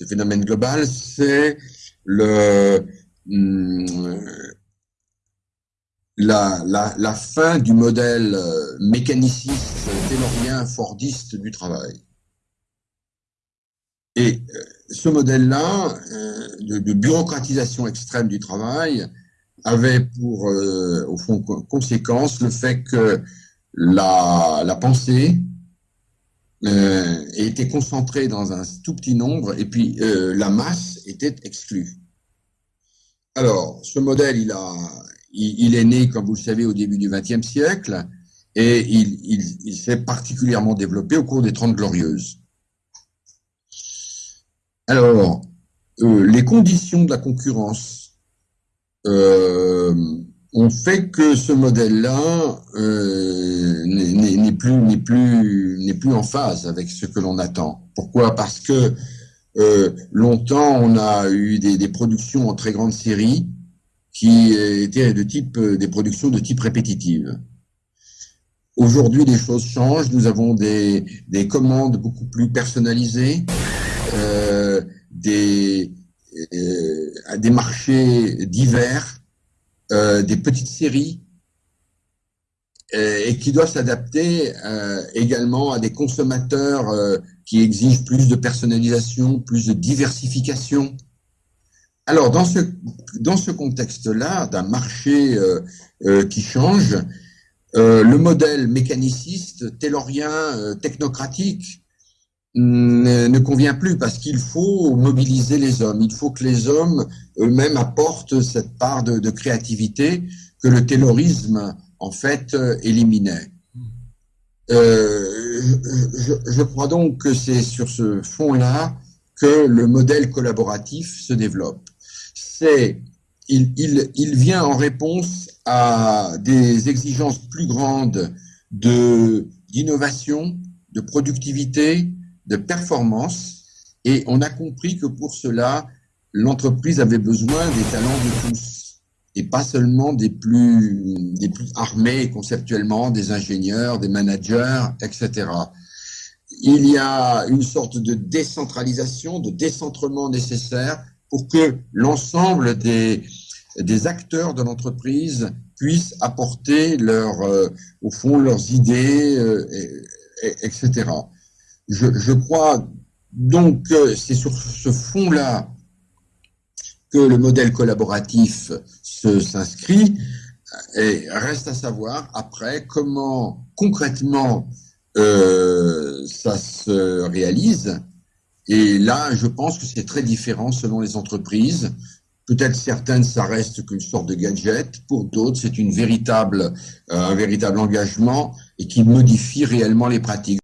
ce phénomène global, c'est le, hum, la, la, la, fin du modèle euh, mécaniciste, taylorien, fordiste du travail. Et euh, ce modèle-là, euh, de, de, bureaucratisation extrême du travail, avait pour, au fond, conséquence le fait que la, la pensée euh, était concentrée dans un tout petit nombre, et puis la masse était exclue. Alors, ce modèle, il a, il, est né, comme vous le savez, au début du XXe siècle et il, s'est particulièrement développé au cours des Trente Glorieuses. Alors, euh, les conditions de la concurrence euh, ont fait que ce modèle-là euh, n'est plus, plus, plus en phase avec ce que l'on attend. Pourquoi? Parce que longtemps, on a eu des, productions en très grande série, qui étaient de type, euh, des productions de type répétitive. Aujourd'hui, les choses changent. Nous avons des, des commandes beaucoup plus personnalisées, euh, des, euh, des marchés divers, euh, des petites séries, euh, et qui doivent s'adapter euh, également à des consommateurs qui exigent plus de personnalisation, plus de diversification. Alors, dans ce, contexte-là, d'un marché qui change, le modèle mécaniciste, taylorien, technocratique, ne, convient plus parce qu'il faut mobiliser les hommes. Il faut que les hommes eux-mêmes apportent cette part de, créativité que le taylorisme, en fait, éliminait. Je, je, crois donc que c'est sur ce fond-là que le modèle collaboratif se développe c'est il, vient en réponse à des exigences plus grandes de d'innovation, de productivité, de performance, et on a compris que pour cela, l'entreprise avait besoin des talents de tous, et pas seulement des plus, des plus armés conceptuellement, des ingénieurs, des managers, etc. Il y a une sorte de décentralisation, de décentrement nécessaire pour que l'ensemble des, des acteurs de l'entreprise puissent apporter leur, euh, au fond leurs idées, euh, etc. Je, crois donc que c'est sur ce fond-là que le modèle collaboratif s'inscrit et reste à savoir après comment concrètement euh, ça se réalise et là, je pense que c'est très différent selon les entreprises. Peut-être certaines, ça reste qu'une sorte de gadget. Pour d'autres, c'est euh, un véritable engagement et qui modifie réellement les pratiques.